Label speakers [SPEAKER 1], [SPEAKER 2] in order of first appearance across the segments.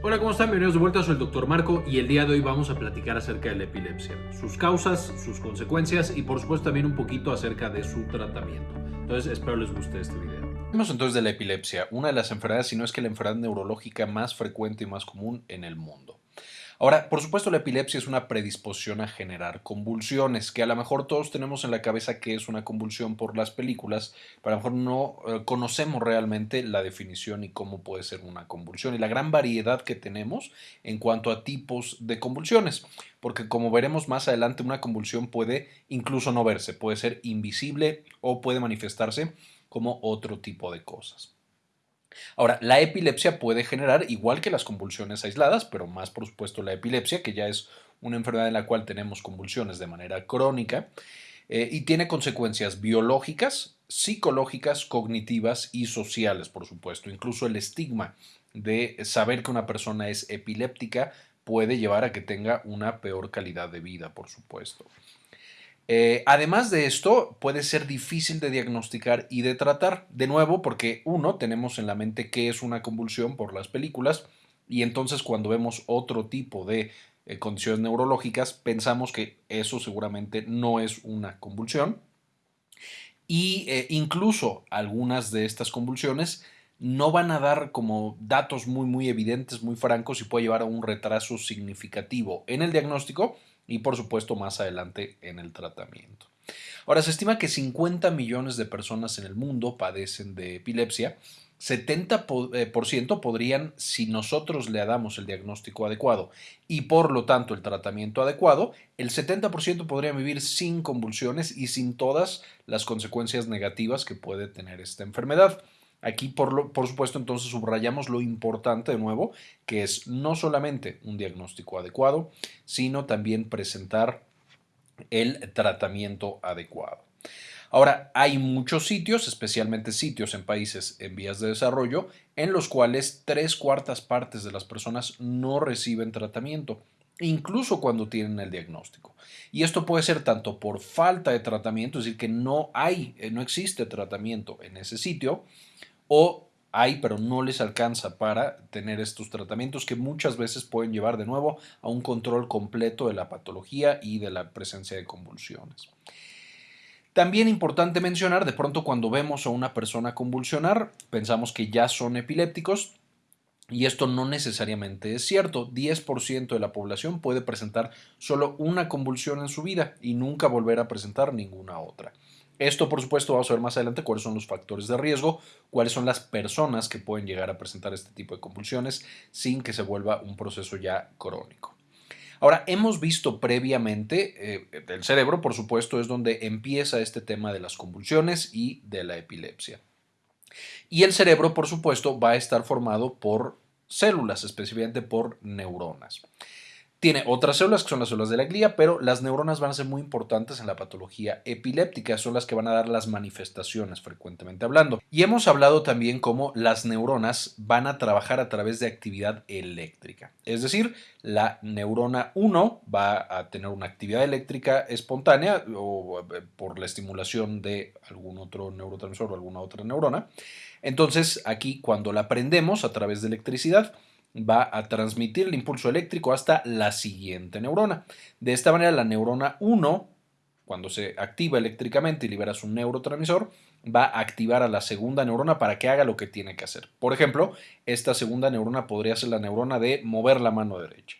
[SPEAKER 1] Hola, ¿cómo están? Bienvenidos de vuelta, soy el Dr. Marco y el día de hoy vamos a platicar acerca de la epilepsia, sus causas, sus consecuencias y por supuesto también un poquito acerca de su tratamiento. Entonces espero les guste este video.
[SPEAKER 2] Hablemos entonces de la epilepsia, una de las enfermedades, si no es que la enfermedad neurológica más frecuente y más común en el mundo. Ahora, por supuesto, la epilepsia es una predisposición a generar convulsiones, que a lo mejor todos tenemos en la cabeza que es una convulsión por las películas, pero a lo mejor no eh, conocemos realmente la definición y cómo puede ser una convulsión y la gran variedad que tenemos en cuanto a tipos de convulsiones, porque como veremos más adelante, una convulsión puede incluso no verse, puede ser invisible o puede manifestarse como otro tipo de cosas. Ahora, la epilepsia puede generar, igual que las convulsiones aisladas, pero más por supuesto la epilepsia, que ya es una enfermedad en la cual tenemos convulsiones de manera crónica, eh, y tiene consecuencias biológicas, psicológicas, cognitivas y sociales, por supuesto. Incluso el estigma de saber que una persona es epiléptica puede llevar a que tenga una peor calidad de vida, por supuesto. Eh, además de esto, puede ser difícil de diagnosticar y de tratar, de nuevo, porque uno, tenemos en la mente qué es una convulsión por las películas, y entonces cuando vemos otro tipo de eh, condiciones neurológicas, pensamos que eso seguramente no es una convulsión, y eh, incluso algunas de estas convulsiones no van a dar como datos muy muy evidentes, muy francos y puede llevar a un retraso significativo en el diagnóstico y por supuesto más adelante en el tratamiento. Ahora se estima que 50 millones de personas en el mundo padecen de epilepsia. 70% eh, podrían, si nosotros le damos el diagnóstico adecuado y por lo tanto el tratamiento adecuado, el 70% podrían vivir sin convulsiones y sin todas las consecuencias negativas que puede tener esta enfermedad. Aquí, por, por, supuesto, entonces subrayamos lo importante de nuevo, que es no solamente un diagnóstico adecuado, sino también presentar el tratamiento adecuado. Ahora, hay muchos sitios, especialmente sitios en países en vías de desarrollo, en los cuales tres cuartas partes de las personas no reciben tratamiento, incluso cuando tienen el diagnóstico. Y esto puede ser tanto por falta de tratamiento, es decir, que no hay, eh, no existe tratamiento en ese sitio, o hay pero no les alcanza para tener estos tratamientos que muchas veces pueden llevar de nuevo a un control completo de la patología y de la presencia de convulsiones. También importante mencionar, de pronto cuando vemos a una persona convulsionar, pensamos que ya son epilépticos, y esto no necesariamente es cierto. 10% de la población puede presentar solo una convulsión en su vida y nunca volver a presentar ninguna otra. Esto, por supuesto, vamos a ver más adelante cuáles son los factores de riesgo, cuáles son las personas que pueden llegar a presentar este tipo de convulsiones sin que se vuelva un proceso ya crónico. Ahora, hemos visto previamente, eh, el cerebro, por supuesto, es donde empieza este tema de las convulsiones y de la epilepsia. Y el cerebro, por supuesto, va a estar formado por células, específicamente por neuronas. Tiene otras células que son las células de la glía, pero las neuronas van a ser muy importantes en la patología epiléptica, son las que van a dar las manifestaciones frecuentemente hablando. Y hemos hablado también cómo las neuronas van a trabajar a través de actividad eléctrica. Es decir, la neurona 1 va a tener una actividad eléctrica espontánea o eh, por la estimulación de algún otro neurotransmisor o alguna otra neurona. Entonces, aquí cuando la prendemos a través de electricidad, va a transmitir el impulso eléctrico hasta la siguiente neurona. De esta manera, la neurona 1, cuando se activa eléctricamente y libera su neurotransmisor, va a activar a la segunda neurona para que haga lo que tiene que hacer. Por ejemplo, esta segunda neurona podría ser la neurona de mover la mano derecha.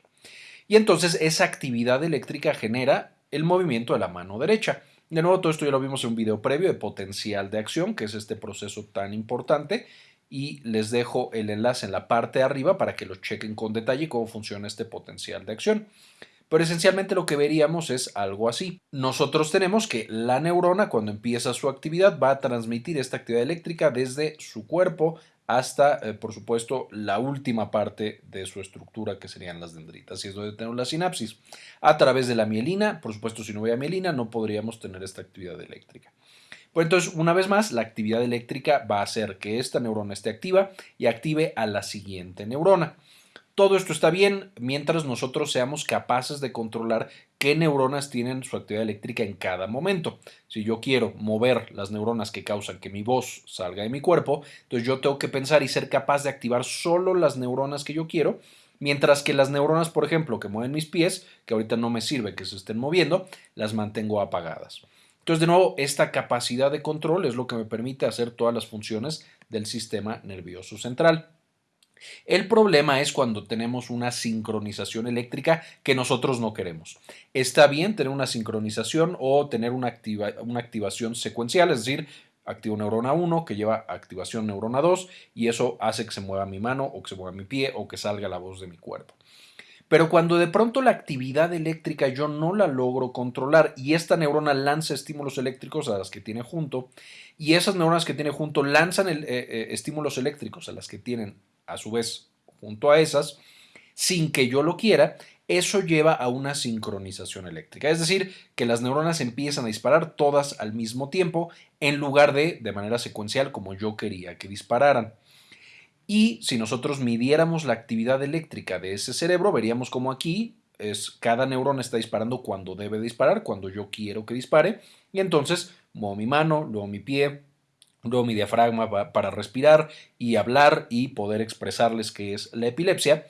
[SPEAKER 2] Y entonces esa actividad eléctrica genera el movimiento de la mano derecha. De nuevo, todo esto ya lo vimos en un video previo de potencial de acción, que es este proceso tan importante y les dejo el enlace en la parte de arriba para que lo chequen con detalle cómo funciona este potencial de acción. Pero esencialmente lo que veríamos es algo así. Nosotros tenemos que la neurona cuando empieza su actividad va a transmitir esta actividad eléctrica desde su cuerpo hasta, eh, por supuesto, la última parte de su estructura que serían las dendritas y es donde tenemos la sinapsis. A través de la mielina, por supuesto, si no hubiera mielina no podríamos tener esta actividad eléctrica. Pues entonces, una vez más, la actividad eléctrica va a hacer que esta neurona esté activa y active a la siguiente neurona. Todo esto está bien mientras nosotros seamos capaces de controlar qué neuronas tienen su actividad eléctrica en cada momento. Si yo quiero mover las neuronas que causan que mi voz salga de mi cuerpo, entonces yo tengo que pensar y ser capaz de activar solo las neuronas que yo quiero Mientras que las neuronas, por ejemplo, que mueven mis pies, que ahorita no me sirve que se estén moviendo, las mantengo apagadas. Entonces, de nuevo, esta capacidad de control es lo que me permite hacer todas las funciones del sistema nervioso central. El problema es cuando tenemos una sincronización eléctrica que nosotros no queremos. Está bien tener una sincronización o tener una, una activación secuencial, es decir, activo neurona 1 que lleva activación neurona 2 y eso hace que se mueva mi mano o que se mueva mi pie o que salga la voz de mi cuerpo. Pero cuando de pronto la actividad eléctrica yo no la logro controlar y esta neurona lanza estímulos eléctricos a las que tiene junto y esas neuronas que tiene junto lanzan eh, eh, estímulos eléctricos a las que tienen a su vez junto a esas, sin que yo lo quiera, eso lleva a una sincronización eléctrica. Es decir, que las neuronas empiezan a disparar todas al mismo tiempo en lugar de de manera secuencial como yo quería que dispararan. Y si nosotros midiéramos la actividad eléctrica de ese cerebro, veríamos como aquí es cada neurona está disparando cuando debe disparar, cuando yo quiero que dispare, y entonces muevo mi mano, luego mi pie, luego mi diafragma para respirar y hablar y poder expresarles qué es la epilepsia.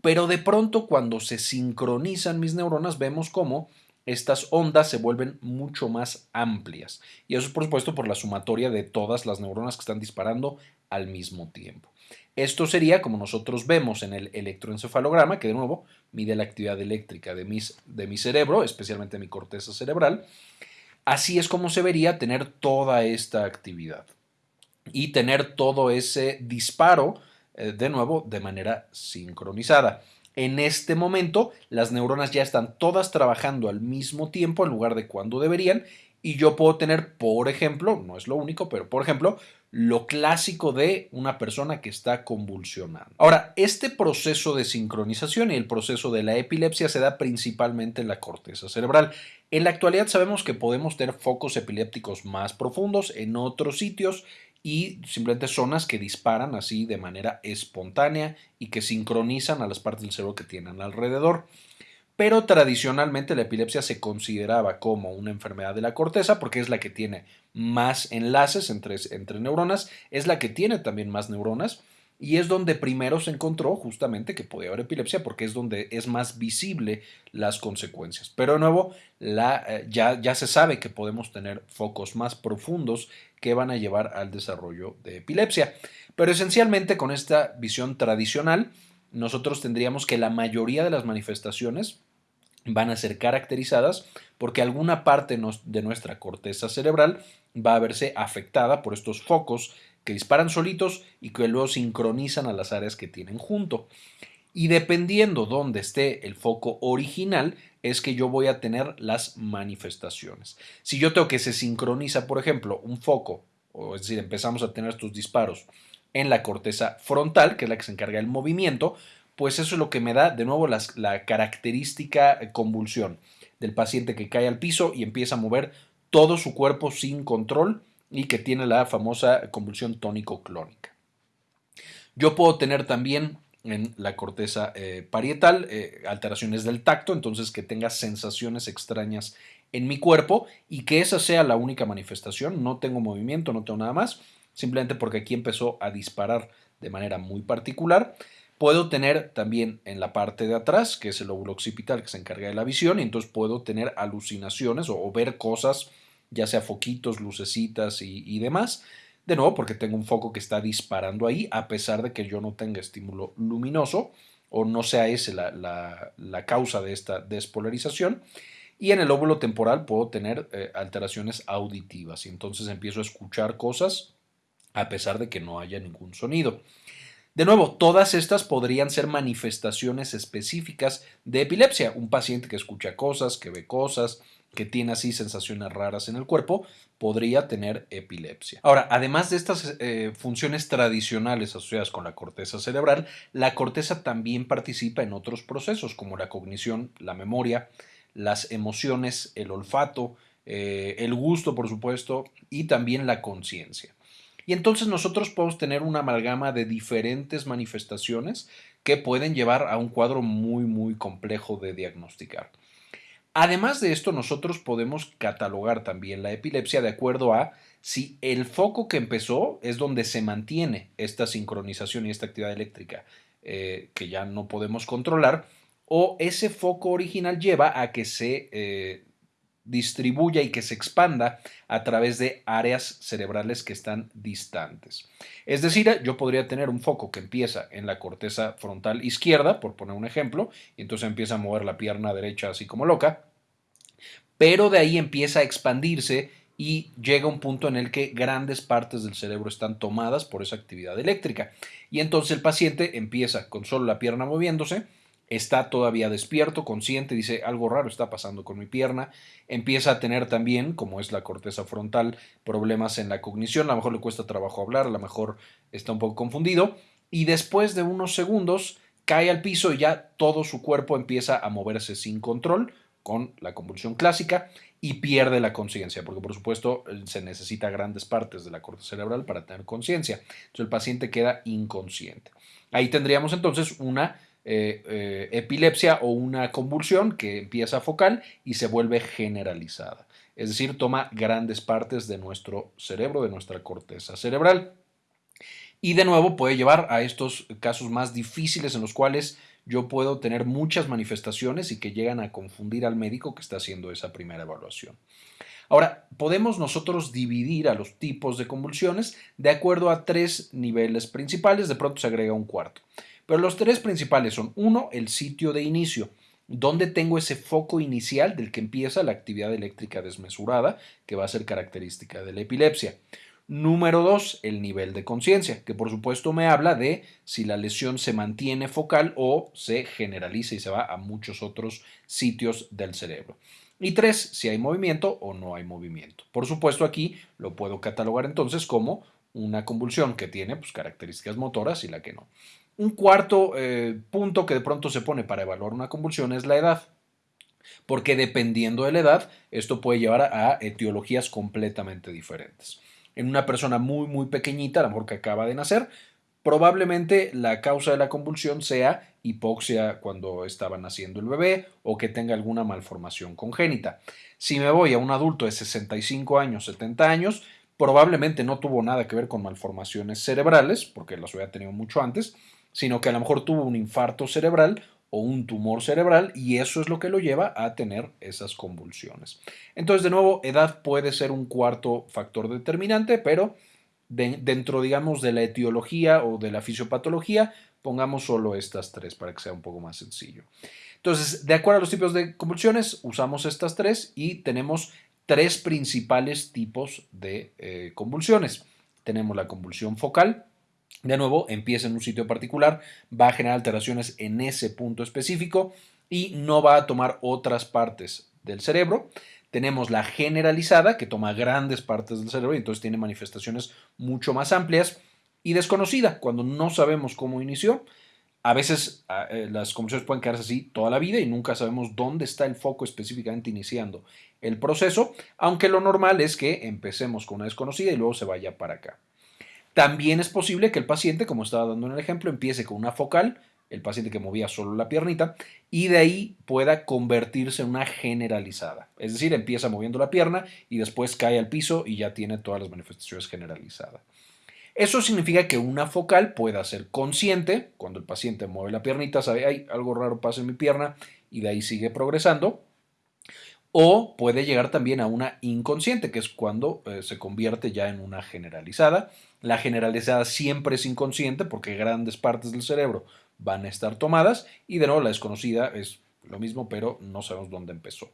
[SPEAKER 2] Pero de pronto cuando se sincronizan mis neuronas vemos cómo estas ondas se vuelven mucho más amplias. Y eso es por supuesto por la sumatoria de todas las neuronas que están disparando al mismo tiempo. Esto sería como nosotros vemos en el electroencefalograma, que de nuevo mide la actividad eléctrica de, mis, de mi cerebro, especialmente mi corteza cerebral. Así es como se vería tener toda esta actividad y tener todo ese disparo eh, de nuevo de manera sincronizada. En este momento las neuronas ya están todas trabajando al mismo tiempo en lugar de cuando deberían y yo puedo tener, por ejemplo, no es lo único, pero por ejemplo, lo clásico de una persona que está convulsionando. Ahora, este proceso de sincronización y el proceso de la epilepsia se da principalmente en la corteza cerebral. En la actualidad sabemos que podemos tener focos epilépticos más profundos en otros sitios y simplemente zonas que disparan así de manera espontánea y que sincronizan a las partes del cerebro que tienen alrededor. Pero tradicionalmente la epilepsia se consideraba como una enfermedad de la corteza porque es la que tiene más enlaces entre, entre neuronas, es la que tiene también más neuronas y es donde primero se encontró justamente que podía haber epilepsia porque es donde es más visible las consecuencias. Pero de nuevo, la, eh, ya, ya se sabe que podemos tener focos más profundos que van a llevar al desarrollo de epilepsia. Pero esencialmente con esta visión tradicional, nosotros tendríamos que la mayoría de las manifestaciones van a ser caracterizadas porque alguna parte de nuestra corteza cerebral va a verse afectada por estos focos que disparan solitos y que luego sincronizan a las áreas que tienen junto. Y dependiendo dónde esté el foco original, es que yo voy a tener las manifestaciones. Si yo tengo que se sincroniza, por ejemplo, un foco, o es decir, empezamos a tener estos disparos en la corteza frontal, que es la que se encarga del movimiento, pues eso es lo que me da de nuevo la característica eh, convulsión del paciente que cae al piso y empieza a mover todo su cuerpo sin control y que tiene la famosa convulsión tónico-clónica. Yo puedo tener también en la corteza eh, parietal eh, alteraciones del tacto, entonces que tenga sensaciones extrañas en mi cuerpo y que esa sea la única manifestación, no tengo movimiento, no tengo nada más, simplemente porque aquí empezó a disparar de manera muy particular. Puedo tener también en la parte de atrás, que es el lóbulo occipital que se encarga de la visión, y entonces puedo tener alucinaciones o ver cosas ya sea foquitos, lucecitas y, demás. De nuevo, porque tengo un foco que está disparando ahí, a pesar de que yo no tenga estímulo luminoso o no sea ese la, la, causa de esta despolarización. Y en el óvulo temporal puedo tener eh, alteraciones auditivas y entonces empiezo a escuchar cosas a pesar de que no haya ningún sonido. De nuevo, todas estas podrían ser manifestaciones específicas de epilepsia. Un paciente que escucha cosas, que ve cosas, que tiene así sensaciones raras en el cuerpo, podría tener epilepsia. Ahora, además de estas eh, funciones tradicionales asociadas con la corteza cerebral, la corteza también participa en otros procesos como la cognición, la memoria, las emociones, el olfato, eh, el gusto, por supuesto, y también la conciencia. Y entonces nosotros podemos tener una amalgama de diferentes manifestaciones que pueden llevar a un cuadro muy, muy complejo de diagnosticar. Además de esto, nosotros podemos catalogar también la epilepsia de acuerdo a si el foco que empezó es donde se mantiene esta sincronización y esta actividad eléctrica eh, que ya no podemos controlar, o ese foco original lleva a que se eh, distribuya y que se expanda a través de áreas cerebrales que están distantes. Es decir, yo podría tener un foco que empieza en la corteza frontal izquierda, por poner un ejemplo, y entonces empieza a mover la pierna derecha así como loca, pero de ahí empieza a expandirse y llega un punto en el que grandes partes del cerebro están tomadas por esa actividad eléctrica. Y entonces el paciente empieza con solo la pierna moviéndose, está todavía despierto, consciente, dice algo raro está pasando con mi pierna, empieza a tener también, como es la corteza frontal, problemas en la cognición, a lo mejor le cuesta trabajo hablar, a lo mejor está un poco confundido, y después de unos segundos cae al piso y ya todo su cuerpo empieza a moverse sin control, con la convulsión clásica, y pierde la conciencia, porque por supuesto se necesita grandes partes de la corteza cerebral para tener conciencia. Entonces el paciente queda inconsciente. Ahí tendríamos entonces una eh, eh, epilepsia o una convulsión que empieza focal y se vuelve generalizada. Es decir, toma grandes partes de nuestro cerebro, de nuestra corteza cerebral. Y de nuevo puede llevar a estos casos más difíciles en los cuales yo puedo tener muchas manifestaciones y que llegan a confundir al médico que está haciendo esa primera evaluación. Ahora, podemos nosotros dividir a los tipos de convulsiones de acuerdo a tres niveles principales, de pronto se agrega un cuarto. Pero los tres principales son, uno, el sitio de inicio, donde tengo ese foco inicial del que empieza la actividad eléctrica desmesurada, que va a ser característica de la epilepsia. Número dos, el nivel de conciencia, que por supuesto me habla de si la lesión se mantiene focal o se generaliza y se va a muchos otros sitios del cerebro. Y tres, si hay movimiento o no hay movimiento. Por supuesto aquí lo puedo catalogar entonces como una convulsión que tiene pues, características motoras y la que no. Un cuarto eh, punto que de pronto se pone para evaluar una convulsión es la edad, porque dependiendo de la edad, esto puede llevar a, etiologías completamente diferentes. En una persona muy, muy pequeñita, a lo mejor que acaba de nacer, probablemente la causa de la convulsión sea hipoxia cuando estaba naciendo el bebé o que tenga alguna malformación congénita. Si me voy a un adulto de 65 años, 70 años, probablemente no tuvo nada que ver con malformaciones cerebrales, porque las había tenido mucho antes, sino que a lo mejor tuvo un infarto cerebral o un tumor cerebral y eso es lo que lo lleva a tener esas convulsiones. Entonces, de nuevo, edad puede ser un cuarto factor determinante, pero dentro, digamos, de la etiología o de la fisiopatología, pongamos solo estas tres para que sea un poco más sencillo. Entonces, de acuerdo a los tipos de convulsiones, usamos estas tres y tenemos tres principales tipos de eh, convulsiones. Tenemos la convulsión focal, de nuevo, empieza en un sitio particular, va a generar alteraciones en ese punto específico y no va a tomar otras partes del cerebro. Tenemos la generalizada, que toma grandes partes del cerebro y entonces tiene manifestaciones mucho más amplias. Y desconocida, cuando no sabemos cómo inició. A veces ah, eh, las convulsiones pueden quedarse así toda la vida y nunca sabemos dónde está el foco específicamente iniciando el proceso, aunque lo normal es que empecemos con una desconocida y luego se vaya para acá. También es posible que el paciente, como estaba dando en el ejemplo, empiece con una focal, el paciente que movía solo la piernita, y de ahí pueda convertirse en una generalizada. Es decir, empieza moviendo la pierna y después cae al piso y ya tiene todas las manifestaciones generalizadas. Eso significa que una focal pueda ser consciente, cuando el paciente mueve la piernita, sabe, hay algo raro pasa en mi pierna y de ahí sigue progresando, o puede llegar también a una inconsciente, que es cuando eh, se convierte ya en una generalizada. La generalizada siempre es inconsciente porque grandes partes del cerebro van a estar tomadas y de nuevo la desconocida es lo mismo, pero no sabemos dónde empezó.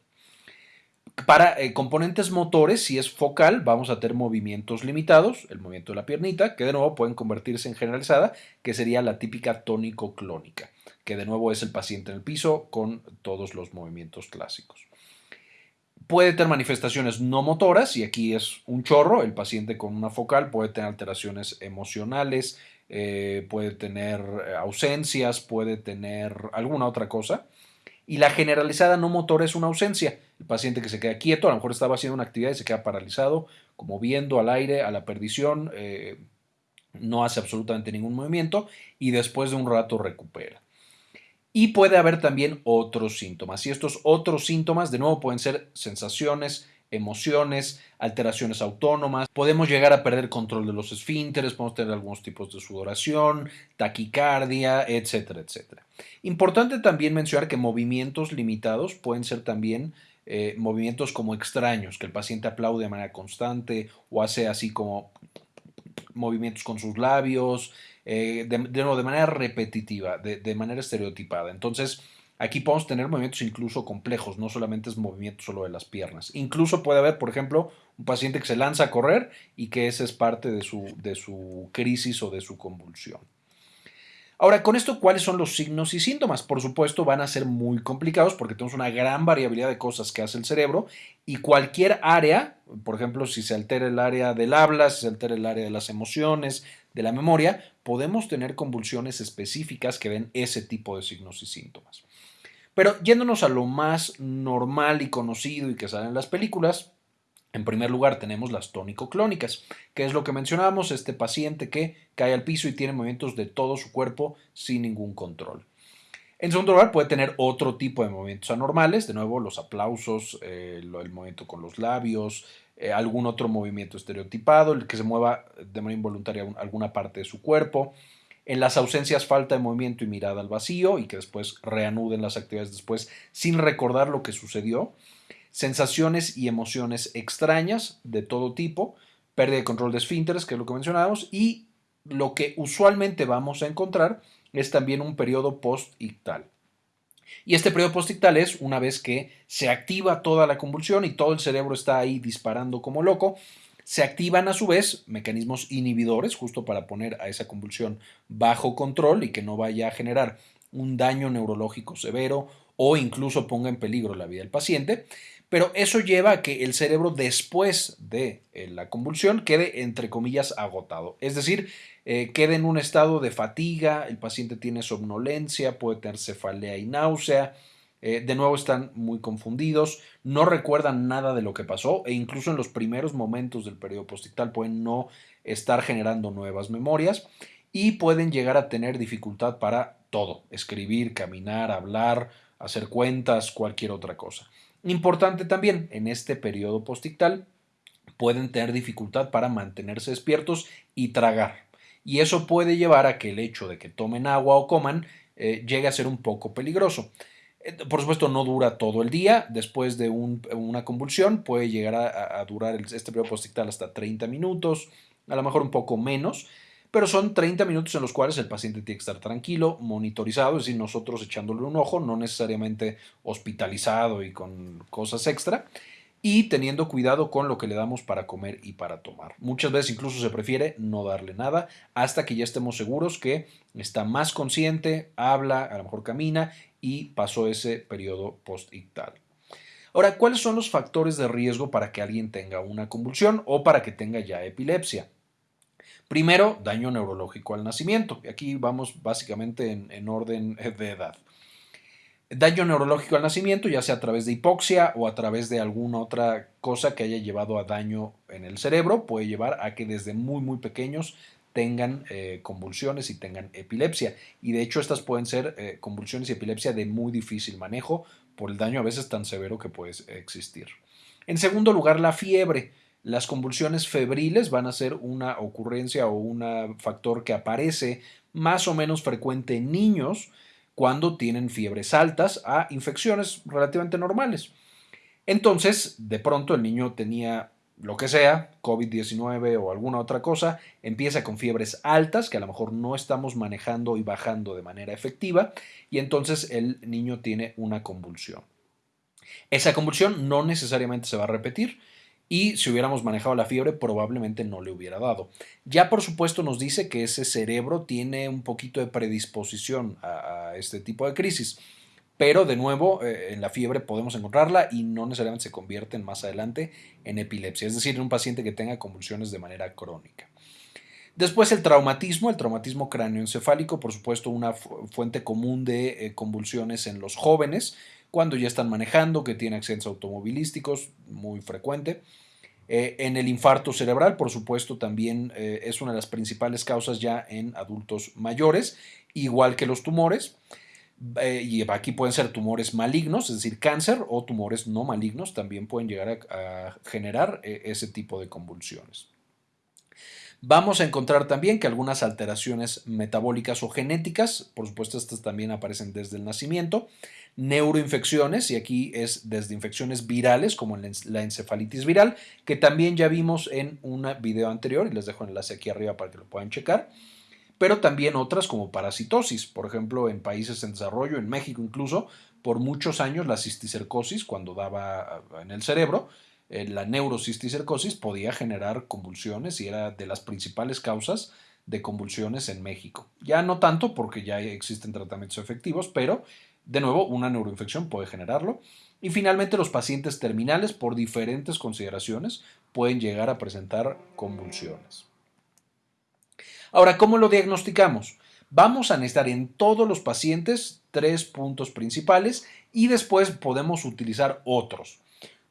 [SPEAKER 2] Para eh, componentes motores, si es focal, vamos a tener movimientos limitados, el movimiento de la piernita, que de nuevo pueden convertirse en generalizada, que sería la típica tónico-clónica, que de nuevo es el paciente en el piso con todos los movimientos clásicos. Puede tener manifestaciones no motoras, y aquí es un chorro, el paciente con una focal puede tener alteraciones emocionales, eh, puede tener eh, ausencias, puede tener alguna otra cosa. Y la generalizada no motora es una ausencia. El paciente que se queda quieto, a lo mejor estaba haciendo una actividad y se queda paralizado, como viendo al aire, a la perdición, eh, no hace absolutamente ningún movimiento y después de un rato recupera. Y puede haber también otros síntomas. Y estos otros síntomas, de nuevo, pueden ser sensaciones emociones, alteraciones autónomas, podemos llegar a perder control de los esfínteres, podemos tener algunos tipos de sudoración, taquicardia, etcétera, etcétera. Importante también mencionar que movimientos limitados pueden ser también eh, movimientos como extraños, que el paciente aplaude de manera constante o hace así como movimientos con sus labios, eh, de, de, manera repetitiva, de, de manera estereotipada. Entonces, Aquí podemos tener movimientos incluso complejos, no solamente es movimiento solo de las piernas. Incluso puede haber, por ejemplo, un paciente que se lanza a correr y que esa es parte de su, de su crisis o de su convulsión. Ahora, con esto, ¿cuáles son los signos y síntomas? Por supuesto, van a ser muy complicados porque tenemos una gran variabilidad de cosas que hace el cerebro y cualquier área, por ejemplo, si se altera el área del habla, si se altera el área de las emociones, de la memoria, podemos tener convulsiones específicas que den ese tipo de signos y síntomas. Pero yéndonos a lo más normal y conocido y que sale en las películas, en primer lugar tenemos las tónico-clónicas, que es lo que mencionábamos, este paciente que cae al piso y tiene movimientos de todo su cuerpo sin ningún control. En segundo lugar, puede tener otro tipo de movimientos anormales, de nuevo los aplausos, eh, el movimiento con los labios, eh, algún otro movimiento estereotipado, el que se mueva de manera involuntaria alguna parte de su cuerpo, en las ausencias falta de movimiento y mirada al vacío y que después reanuden las actividades después sin recordar lo que sucedió, sensaciones y emociones extrañas de todo tipo, pérdida de control de esfínteres, que es lo que mencionábamos, y lo que usualmente vamos a encontrar es también un periodo post-ictal. Y este periodo post-ictal es una vez que se activa toda la convulsión y todo el cerebro está ahí disparando como loco, se activan a su vez mecanismos inhibidores justo para poner a esa convulsión bajo control y que no vaya a generar un daño neurológico severo o incluso ponga en peligro la vida del paciente. Pero eso lleva a que el cerebro después de eh, la convulsión quede entre comillas agotado. Es decir, eh, quede en un estado de fatiga, el paciente tiene somnolencia, puede tener cefalea y náusea, eh, de nuevo están muy confundidos, no recuerdan nada de lo que pasó e incluso en los primeros momentos del periodo postictal pueden no estar generando nuevas memorias y pueden llegar a tener dificultad para todo, escribir, caminar, hablar, hacer cuentas, cualquier otra cosa. Importante también, en este periodo postictal pueden tener dificultad para mantenerse despiertos y tragar. Y eso puede llevar a que el hecho de que tomen agua o coman eh, llegue a ser un poco peligroso. Eh, por supuesto, no dura todo el día. Después de una convulsión, puede llegar a, durar este periodo postictal hasta 30 minutos, a lo mejor un poco menos, pero son 30 minutos en los cuales el paciente tiene que estar tranquilo, monitorizado, es decir, nosotros echándole un ojo, no necesariamente hospitalizado y con cosas extra, y teniendo cuidado con lo que le damos para comer y para tomar. Muchas veces incluso se prefiere no darle nada hasta que ya estemos seguros que está más consciente, habla, a lo mejor camina y pasó ese periodo post-ictal. Ahora, ¿cuáles son los factores de riesgo para que alguien tenga una convulsión o para que tenga ya epilepsia? Primero, daño neurológico al nacimiento. Aquí vamos básicamente en, orden de edad. Daño neurológico al nacimiento, ya sea a través de hipoxia o a través de alguna otra cosa que haya llevado a daño en el cerebro, puede llevar a que desde muy muy pequeños tengan eh, convulsiones y tengan epilepsia. Y de hecho estas pueden ser eh, convulsiones y epilepsia de muy difícil manejo por el daño a veces tan severo que puede existir. En segundo lugar, la fiebre. Las convulsiones febriles van a ser una ocurrencia o un factor que aparece más o menos frecuente en niños cuando tienen fiebres altas a infecciones relativamente normales. Entonces, de pronto el niño tenía lo que sea, COVID-19 o alguna otra cosa, empieza con fiebres altas que a lo mejor no estamos manejando y bajando de manera efectiva y entonces el niño tiene una convulsión. Esa convulsión no necesariamente se va a repetir y si hubiéramos manejado la fiebre probablemente no le hubiera dado. Ya por supuesto nos dice que ese cerebro tiene un poquito de predisposición a, este tipo de crisis. Pero de nuevo, eh, en la fiebre podemos encontrarla y no necesariamente se convierte más adelante en epilepsia, es decir, en un paciente que tenga convulsiones de manera crónica. Después el traumatismo, el traumatismo cráneoencefálico, por supuesto, una fuente común de eh, convulsiones en los jóvenes cuando ya están manejando, que tienen accidentes automovilísticos, muy frecuente. Eh, en el infarto cerebral, por supuesto, también es una de las principales causas ya en adultos mayores, igual que los tumores. Eh, y aquí pueden ser tumores malignos, es decir, cáncer o tumores no malignos, también pueden llegar a, generar eh, ese tipo de convulsiones. Vamos a encontrar también que algunas alteraciones metabólicas o genéticas, por supuesto estas también aparecen desde el nacimiento, neuroinfecciones, y aquí es desde infecciones virales como la encefalitis viral, que también ya vimos en un video anterior y les dejo el enlace aquí arriba para que lo puedan checar pero también otras como parasitosis, por ejemplo, en países en desarrollo, en México incluso, por muchos años la cisticercosis, cuando daba en el cerebro, la neurocisticercosis podía generar convulsiones y era de las principales causas de convulsiones en México. Ya no tanto porque ya existen tratamientos efectivos, pero de nuevo una neuroinfección puede generarlo. Y finalmente los pacientes terminales por diferentes consideraciones pueden llegar a presentar convulsiones. Ahora, ¿cómo lo diagnosticamos? Vamos a necesitar en todos los pacientes tres puntos principales y después podemos utilizar otros.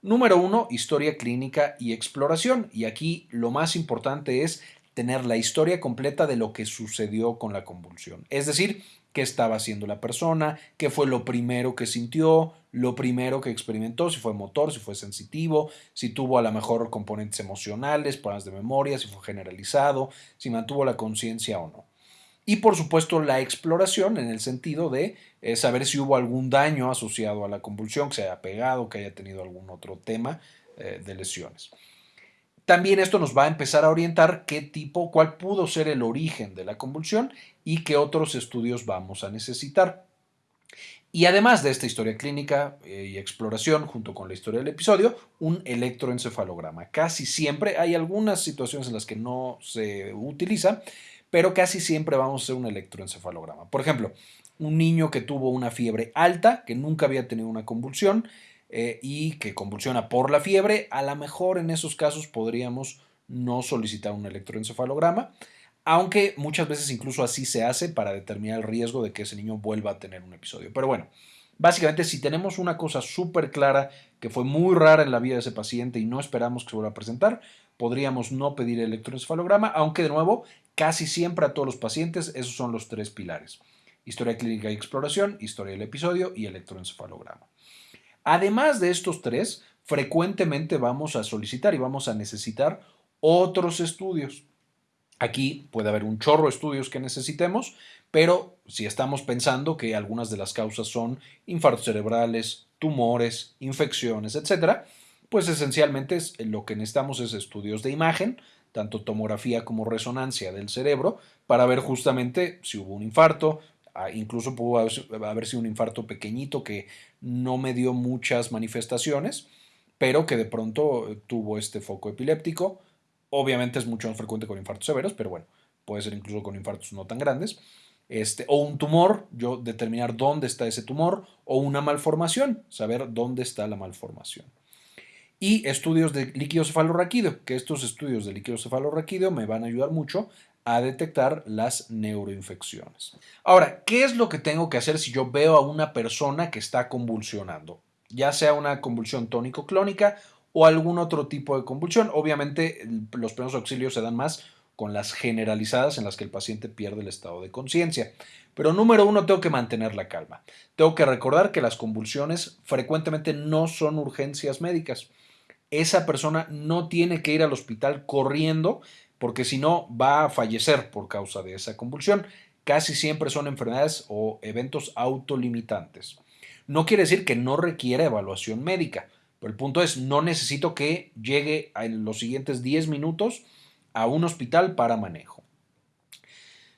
[SPEAKER 2] Número uno, historia clínica y exploración. Y aquí lo más importante es tener la historia completa de lo que sucedió con la convulsión. Es decir, qué estaba haciendo la persona, qué fue lo primero que sintió, lo primero que experimentó, si fue motor, si fue sensitivo, si tuvo a lo mejor componentes emocionales, problemas de memoria, si fue generalizado, si mantuvo la conciencia o no. Y por supuesto la exploración en el sentido de eh, saber si hubo algún daño asociado a la convulsión, que se haya pegado, que haya tenido algún otro tema eh, de lesiones. También esto nos va a empezar a orientar qué tipo, cuál pudo ser el origen de la convulsión y qué otros estudios vamos a necesitar. Y además de esta historia clínica eh, y exploración, junto con la historia del episodio, un electroencefalograma. Casi siempre, hay algunas situaciones en las que no se utiliza, pero casi siempre vamos a hacer un electroencefalograma. Por ejemplo, un niño que tuvo una fiebre alta, que nunca había tenido una convulsión, eh, y que convulsiona por la fiebre, a lo mejor en esos casos podríamos no solicitar un electroencefalograma, aunque muchas veces incluso así se hace para determinar el riesgo de que ese niño vuelva a tener un episodio. Pero bueno, básicamente si tenemos una cosa súper clara que fue muy rara en la vida de ese paciente y no esperamos que se vuelva a presentar, podríamos no pedir el electroencefalograma, aunque de nuevo, casi siempre a todos los pacientes esos son los tres pilares. Historia clínica y exploración, historia del episodio y electroencefalograma. Además de estos tres, frecuentemente vamos a solicitar y vamos a necesitar otros estudios. Aquí puede haber un chorro de estudios que necesitemos, pero si estamos pensando que algunas de las causas son infartos cerebrales, tumores, infecciones, etcétera, pues esencialmente lo que necesitamos es estudios de imagen, tanto tomografía como resonancia del cerebro, para ver justamente si hubo un infarto, Ah, incluso pudo haber sido un infarto pequeñito que no me dio muchas manifestaciones, pero que de pronto tuvo este foco epiléptico. Obviamente es mucho más frecuente con infartos severos, pero bueno, puede ser incluso con infartos no tan grandes. Este, o un tumor, yo determinar dónde está ese tumor, o una malformación, saber dónde está la malformación. Y estudios de líquido cefalorraquídeo, que estos estudios de líquido cefalorraquídeo me van a ayudar mucho a detectar las neuroinfecciones. Ahora, ¿qué es lo que tengo que hacer si yo veo a una persona que está convulsionando? Ya sea una convulsión tónico-clónica o algún otro tipo de convulsión. Obviamente, los primeros auxilios se dan más con las generalizadas en las que el paciente pierde el estado de conciencia. Pero número uno, tengo que mantener la calma. Tengo que recordar que las convulsiones frecuentemente no son urgencias médicas. Esa persona no tiene que ir al hospital corriendo porque si no va a fallecer por causa de esa convulsión. Casi siempre son enfermedades o eventos autolimitantes. No quiere decir que no requiera evaluación médica, pero el punto es, no necesito que llegue en los siguientes 10 minutos a un hospital para manejo.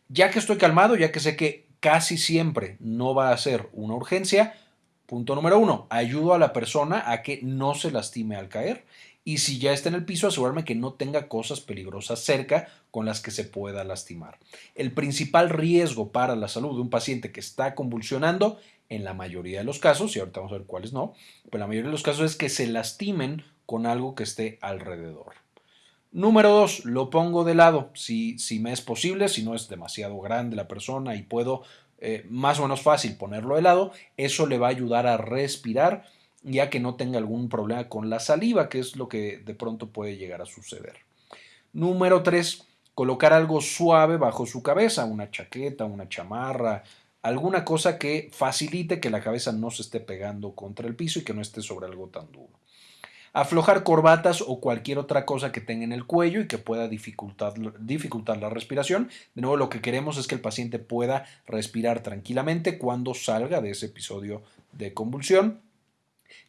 [SPEAKER 2] Ya que estoy calmado, ya que sé que casi siempre no va a ser una urgencia, punto número uno, ayudo a la persona a que no se lastime al caer y si ya está en el piso, asegurarme que no tenga cosas peligrosas cerca con las que se pueda lastimar. El principal riesgo para la salud de un paciente que está convulsionando, en la mayoría de los casos, y ahorita vamos a ver cuáles no, pero la mayoría de los casos es que se lastimen con algo que esté alrededor. Número dos, lo pongo de lado, si, si me es posible, si no es demasiado grande la persona y puedo eh, más o menos fácil ponerlo de lado, eso le va a ayudar a respirar ya que no tenga algún problema con la saliva, que es lo que de pronto puede llegar a suceder. Número 3. Colocar algo suave bajo su cabeza, una chaqueta, una chamarra, alguna cosa que facilite que la cabeza no se esté pegando contra el piso y que no esté sobre algo tan duro. Aflojar corbatas o cualquier otra cosa que tenga en el cuello y que pueda dificultar, dificultar la respiración. De nuevo, lo que queremos es que el paciente pueda respirar tranquilamente cuando salga de ese episodio de convulsión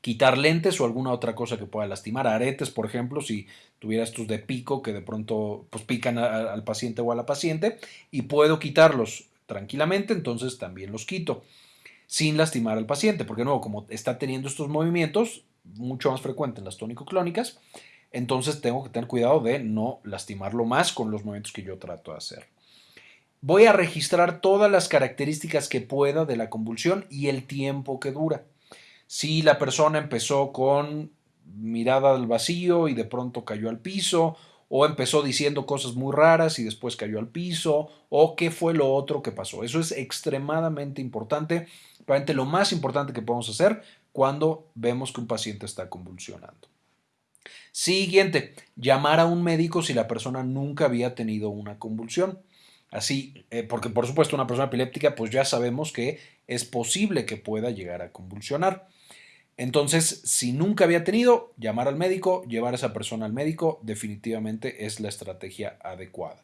[SPEAKER 2] quitar lentes o alguna otra cosa que pueda lastimar, aretes, por ejemplo, si tuviera estos de pico que de pronto pues, pican al paciente o a la paciente, y puedo quitarlos tranquilamente, entonces también los quito, sin lastimar al paciente, porque nuevo, como está teniendo estos movimientos, mucho más frecuentes en las tónico-clónicas, entonces tengo que tener cuidado de no lastimarlo más con los movimientos que yo trato de hacer. Voy a registrar todas las características que pueda de la convulsión y el tiempo que dura si la persona empezó con mirada al vacío y de pronto cayó al piso, o empezó diciendo cosas muy raras y después cayó al piso, o qué fue lo otro que pasó. Eso es extremadamente importante, probablemente lo más importante que podemos hacer cuando vemos que un paciente está convulsionando. Siguiente, llamar a un médico si la persona nunca había tenido una convulsión. Así, eh, porque por supuesto una persona epiléptica, pues ya sabemos que es posible que pueda llegar a convulsionar. Entonces, si nunca había tenido, llamar al médico, llevar a esa persona al médico, definitivamente es la estrategia adecuada.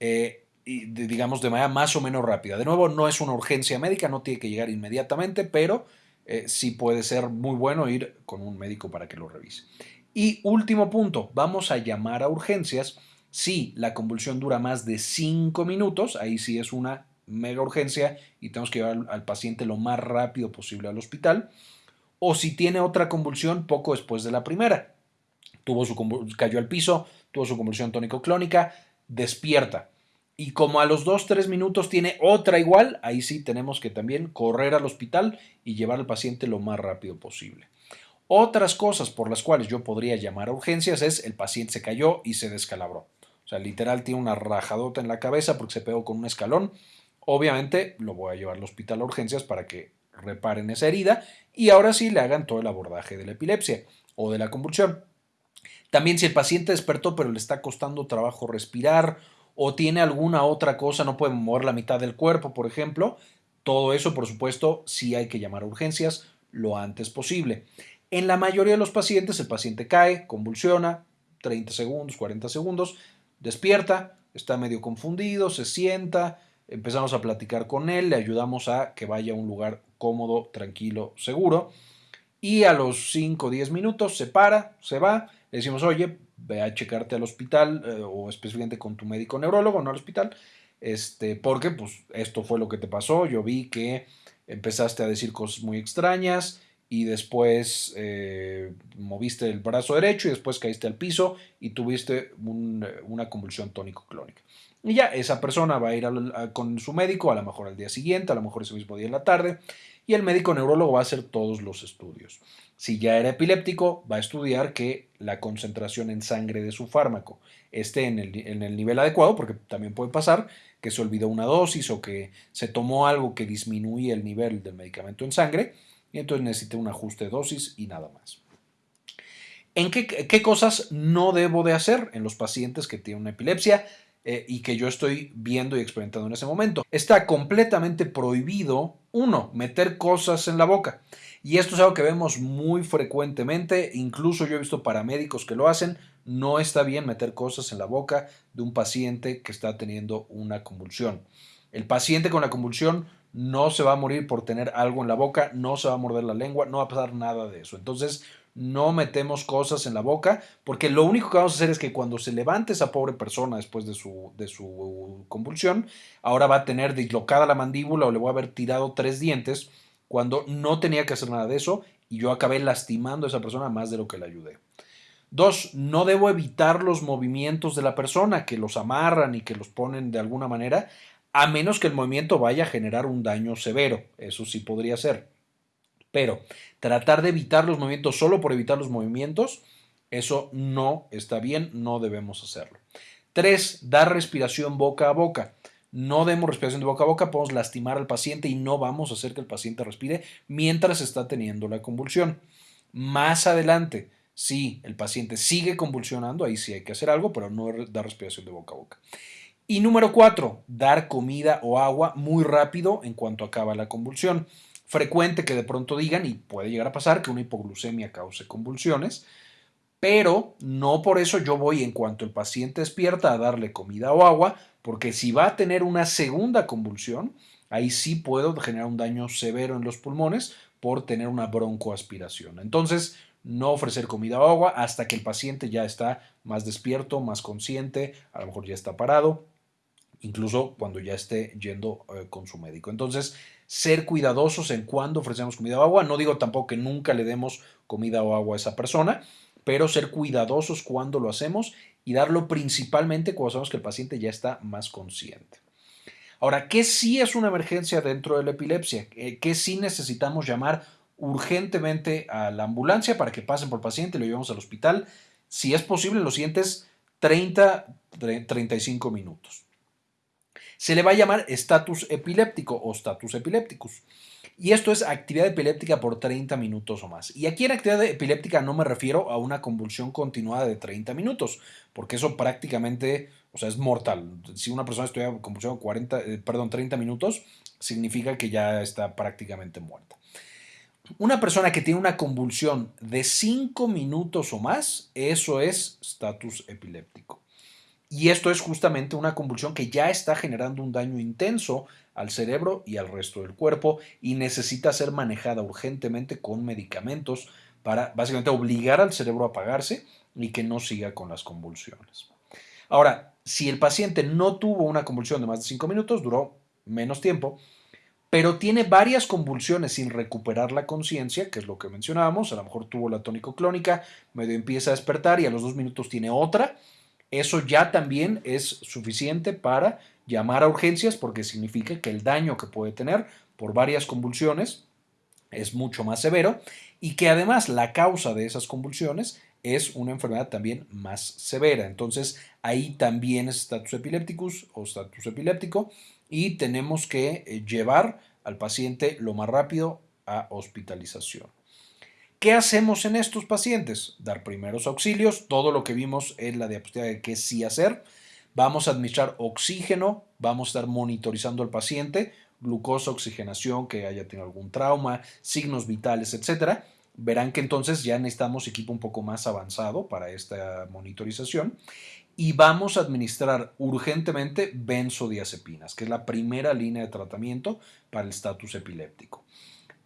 [SPEAKER 2] Eh, y digamos de manera más o menos rápida. De nuevo, no es una urgencia médica, no tiene que llegar inmediatamente, pero eh, sí puede ser muy bueno ir con un médico para que lo revise. Y último punto, vamos a llamar a urgencias si la convulsión dura más de 5 minutos, ahí sí es una mega urgencia y tenemos que llevar al paciente lo más rápido posible al hospital o si tiene otra convulsión poco después de la primera. Tuvo su cayó al piso, tuvo su convulsión tónico-clónica, despierta. Y como a los 2-3 minutos tiene otra igual, ahí sí tenemos que también correr al hospital y llevar al paciente lo más rápido posible. Otras cosas por las cuales yo podría llamar a urgencias es el paciente se cayó y se descalabró. O sea, literal tiene una rajadota en la cabeza porque se pegó con un escalón. Obviamente lo voy a llevar al hospital a urgencias para que reparen esa herida y ahora sí le hagan todo el abordaje de la epilepsia o de la convulsión. También si el paciente despertó pero le está costando trabajo respirar o tiene alguna otra cosa, no puede mover la mitad del cuerpo, por ejemplo, todo eso, por supuesto, sí hay que llamar a urgencias lo antes posible. En la mayoría de los pacientes, el paciente cae, convulsiona, 30 segundos, 40 segundos, despierta, está medio confundido, se sienta, empezamos a platicar con él, le ayudamos a que vaya a un lugar cómodo, tranquilo, seguro. Y a los 5 o 10 minutos se para, se va, le decimos, oye, ve a checarte al hospital eh, o específicamente con tu médico neurólogo, no al hospital, este, porque pues esto fue lo que te pasó, yo vi que empezaste a decir cosas muy extrañas y después eh, moviste el brazo derecho y después caíste al piso y tuviste una convulsión tónico-clónica. Y ya esa persona va a ir con su médico, a lo mejor al día siguiente, a lo mejor ese mismo día en la tarde, y el médico neurólogo va a hacer todos los estudios. Si ya era epiléptico, va a estudiar que la concentración en sangre de su fármaco esté en el, en el nivel adecuado, porque también puede pasar que se olvidó una dosis o que se tomó algo que disminuye el nivel del medicamento en sangre, y entonces necesita un ajuste de dosis y nada más. ¿En qué, qué cosas no debo de hacer en los pacientes que tienen una epilepsia? Eh, y que yo estoy viendo y experimentando en ese momento. Está completamente prohibido, uno, meter cosas en la boca. Y esto es algo que vemos muy frecuentemente, incluso yo he visto paramédicos que lo hacen. No está bien meter cosas en la boca de un paciente que está teniendo una convulsión. El paciente con la convulsión no se va a morir por tener algo en la boca, no se va a morder la lengua, no va a pasar nada de eso. Entonces, no metemos cosas en la boca, porque lo único que vamos a hacer es que cuando se levante esa pobre persona después de su, de su convulsión, ahora va a tener dislocada la mandíbula o le voy a haber tirado tres dientes cuando no tenía que hacer nada de eso y yo acabé lastimando a esa persona más de lo que le ayudé. Dos, no debo evitar los movimientos de la persona que los amarran y que los ponen de alguna manera, a menos que el movimiento vaya a generar un daño severo. Eso sí podría ser. Pero tratar de evitar los movimientos solo por evitar los movimientos, eso no está bien, no debemos hacerlo. Tres, dar respiración boca a boca. No demos respiración de boca a boca, podemos lastimar al paciente y no vamos a hacer que el paciente respire mientras está teniendo la convulsión. Más adelante, si el paciente sigue convulsionando, ahí sí hay que hacer algo, pero no dar respiración de boca a boca. Y número cuatro, dar comida o agua muy rápido en cuanto acaba la convulsión. Frecuente que de pronto digan, y puede llegar a pasar, que una hipoglucemia cause convulsiones, pero no por eso yo voy en cuanto el paciente despierta a darle comida o agua, porque si va a tener una segunda convulsión, ahí sí puedo generar un daño severo en los pulmones por tener una broncoaspiración. Entonces, no ofrecer comida o agua hasta que el paciente ya está más despierto, más consciente, a lo mejor ya está parado, incluso cuando ya esté yendo eh, con su médico. Entonces, ser cuidadosos en cuándo ofrecemos comida o agua. No digo tampoco que nunca le demos comida o agua a esa persona, pero ser cuidadosos cuando lo hacemos y darlo principalmente cuando sabemos que el paciente ya está más consciente. Ahora, ¿qué sí es una emergencia dentro de la epilepsia? ¿Qué sí necesitamos llamar urgentemente a la ambulancia para que pasen por el paciente y lo llevemos al hospital? Si es posible, en los siguientes 30, 35 minutos. Se le va a llamar estatus epiléptico o status epilépticus. Y esto es actividad epiléptica por 30 minutos o más. Y aquí en actividad epiléptica no me refiero a una convulsión continuada de 30 minutos, porque eso prácticamente, o sea, es mortal. Si una persona estudia convulsión 40, eh, perdón, 30 minutos, significa que ya está prácticamente muerta. Una persona que tiene una convulsión de 5 minutos o más, eso es status epiléptico. Y esto es justamente una convulsión que ya está generando un daño intenso al cerebro y al resto del cuerpo y necesita ser manejada urgentemente con medicamentos para básicamente obligar al cerebro a apagarse y que no siga con las convulsiones. Ahora, si el paciente no tuvo una convulsión de más de 5 minutos, duró menos tiempo, pero tiene varias convulsiones sin recuperar la conciencia, que es lo que mencionábamos, a lo mejor tuvo la tónico clónica, medio empieza a despertar y a los dos minutos tiene otra, eso ya también es suficiente para llamar a urgencias porque significa que el daño que puede tener por varias convulsiones es mucho más severo y que además la causa de esas convulsiones es una enfermedad también más severa. Entonces ahí también es status epilépticus o status epiléptico y tenemos que eh, llevar al paciente lo más rápido a hospitalización. ¿Qué hacemos en estos pacientes? Dar primeros auxilios, todo lo que vimos en la diapositiva de qué sí hacer. Vamos a administrar oxígeno, vamos a estar monitorizando al paciente, glucosa, oxigenación, que haya tenido algún trauma, signos vitales, etc. Verán que entonces ya necesitamos equipo un poco más avanzado para esta monitorización y vamos a administrar urgentemente benzodiazepinas, que es la primera línea de tratamiento para el estatus epiléptico.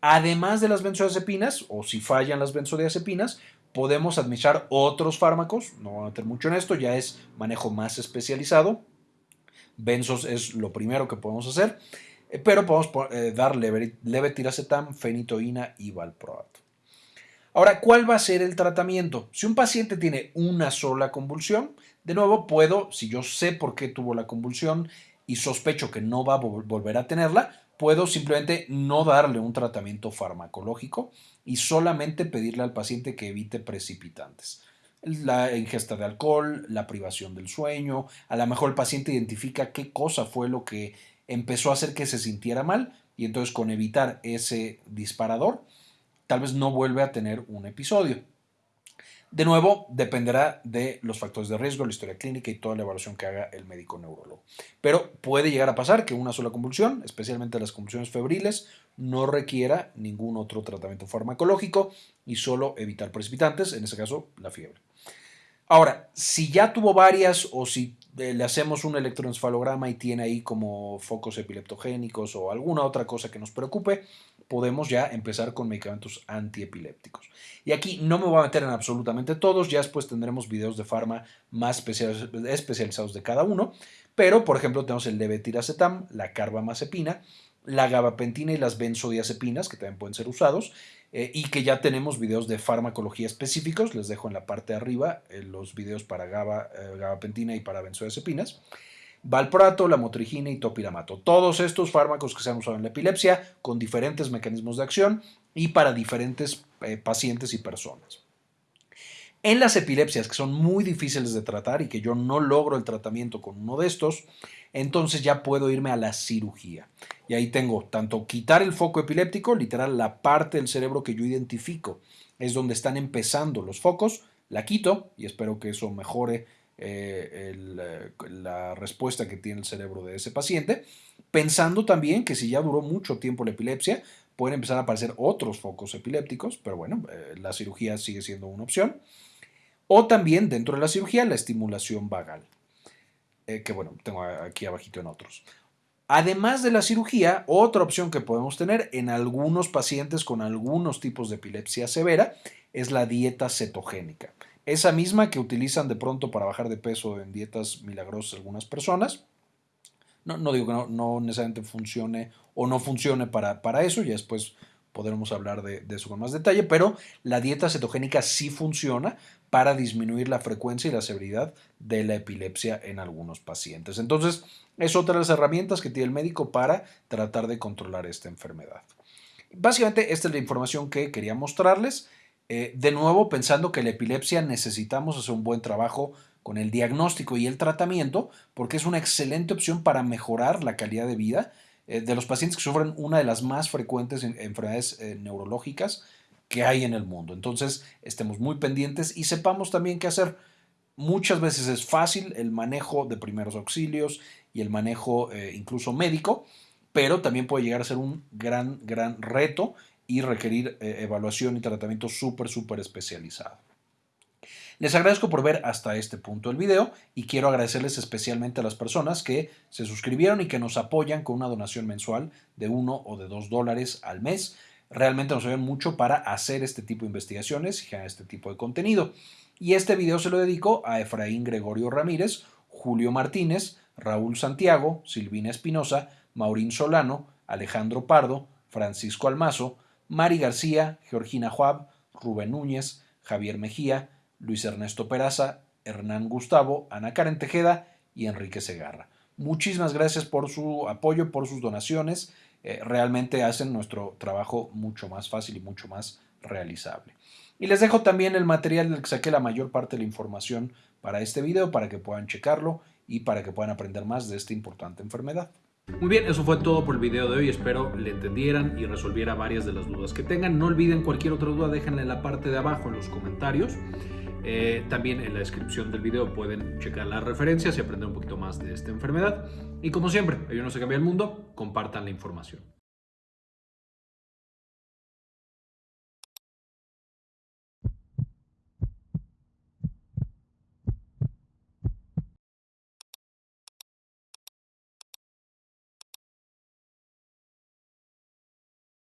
[SPEAKER 2] Además de las benzodiazepinas, o si fallan las benzodiazepinas, podemos administrar otros fármacos. No voy a meter mucho en esto, ya es manejo más especializado. Benzos es lo primero que podemos hacer, eh, pero podemos eh, dar levetiracetam, fenitoína y valproato. Ahora, ¿cuál va a ser el tratamiento? Si un paciente tiene una sola convulsión, de nuevo puedo, si yo sé por qué tuvo la convulsión y sospecho que no va a volver a tenerla, puedo simplemente no darle un tratamiento farmacológico y solamente pedirle al paciente que evite precipitantes. La ingesta de alcohol, la privación del sueño, a lo mejor el paciente identifica qué cosa fue lo que empezó a hacer que se sintiera mal y entonces con evitar ese disparador, tal vez no vuelve a tener un episodio. De nuevo, dependerá de los factores de riesgo, la historia clínica y toda la evaluación que haga el médico neurólogo. Pero puede llegar a pasar que una sola convulsión, especialmente las convulsiones febriles, no requiera ningún otro tratamiento farmacológico y solo evitar precipitantes, en este caso la fiebre. Ahora, si ya tuvo varias o si eh, le hacemos un electroencefalograma y tiene ahí como focos epileptogénicos o alguna otra cosa que nos preocupe, podemos ya empezar con medicamentos antiepilépticos. Y aquí no me voy a meter en absolutamente todos, ya después tendremos videos de farma más especializados de cada uno, pero por ejemplo tenemos el levetiracetam, la carbamazepina, la gabapentina y las benzodiazepinas, que también pueden ser usados, eh, y que ya tenemos videos de farmacología específicos, les dejo en la parte de arriba eh, los videos para GABA, eh, gabapentina y para benzodiazepinas. Valproato, la motrigina y topiramato. Todos estos fármacos que se han usado en la epilepsia con diferentes mecanismos de acción y para diferentes pacientes y personas. En las epilepsias que son muy difíciles de tratar y que yo no logro el tratamiento con uno de estos, entonces ya puedo irme a la cirugía. Y ahí tengo tanto quitar el foco epiléptico, literal la parte del cerebro que yo identifico, es donde están empezando los focos, la quito y espero que eso mejore eh, eh, la respuesta que tiene el cerebro de ese paciente, pensando también que si ya duró mucho tiempo la epilepsia, pueden empezar a aparecer otros focos epilépticos, pero bueno, eh, la cirugía sigue siendo una opción. O también dentro de la cirugía la estimulación vagal, que bueno, tengo aquí abajito en otros. Además de la cirugía, otra opción que podemos tener en algunos pacientes con algunos tipos de epilepsia severa es la dieta cetogénica. Esa misma que utilizan de pronto para bajar de peso en dietas milagrosas algunas personas. No, no digo que no, necesariamente funcione o no funcione para, para eso, ya después podremos hablar de, de, eso con más detalle, pero la dieta cetogénica sí funciona para disminuir la frecuencia y la severidad de la epilepsia en algunos pacientes. Entonces, es otra de las herramientas que tiene el médico para tratar de controlar esta enfermedad. Básicamente, esta es la información que quería mostrarles. Eh, de nuevo, pensando que la epilepsia necesitamos hacer un buen trabajo con el diagnóstico y el tratamiento, porque es una excelente opción para mejorar la calidad de vida eh, de los pacientes que sufren una de las más frecuentes enfermedades eh, neurológicas que hay en el mundo. Entonces, estemos muy pendientes y sepamos también qué hacer. Muchas veces es fácil el manejo de primeros auxilios y el manejo incluso médico, pero también puede llegar a ser un gran, gran reto y requerir eh, evaluación y tratamiento súper, especializado. Les agradezco por ver hasta este punto el video y quiero agradecerles especialmente a las personas que se suscribieron y que nos apoyan con una donación mensual de uno o de dos dólares al mes. Realmente nos ayudan mucho para hacer este tipo de investigaciones y generar este tipo de contenido. Y este video se lo dedico a Efraín Gregorio Ramírez, Julio Martínez, Raúl Santiago, Silvina Espinosa, Maurín Solano, Alejandro Pardo, Francisco Almazo, Mari García, Georgina Juab, Rubén Núñez, Javier Mejía, Luis Ernesto Peraza, Hernán Gustavo, Ana Karen Tejeda y Enrique Segarra. Muchísimas gracias por su apoyo, por sus donaciones. Eh, realmente hacen nuestro trabajo mucho más fácil y mucho más realizable. Y les dejo también el material del que saqué la mayor parte de la información para este video para que puedan checarlo y para que puedan aprender más de esta importante enfermedad.
[SPEAKER 1] Muy bien, eso fue todo por el video de hoy. Espero le entendieran y resolviera varias de las dudas que tengan. No olviden cualquier otra duda, déjenla en la parte de abajo en los comentarios. Eh, también en la descripción del video pueden checar las referencias y aprender un poquito más de esta enfermedad. Y como siempre, ayúdenos a cambiar el mundo, compartan la información.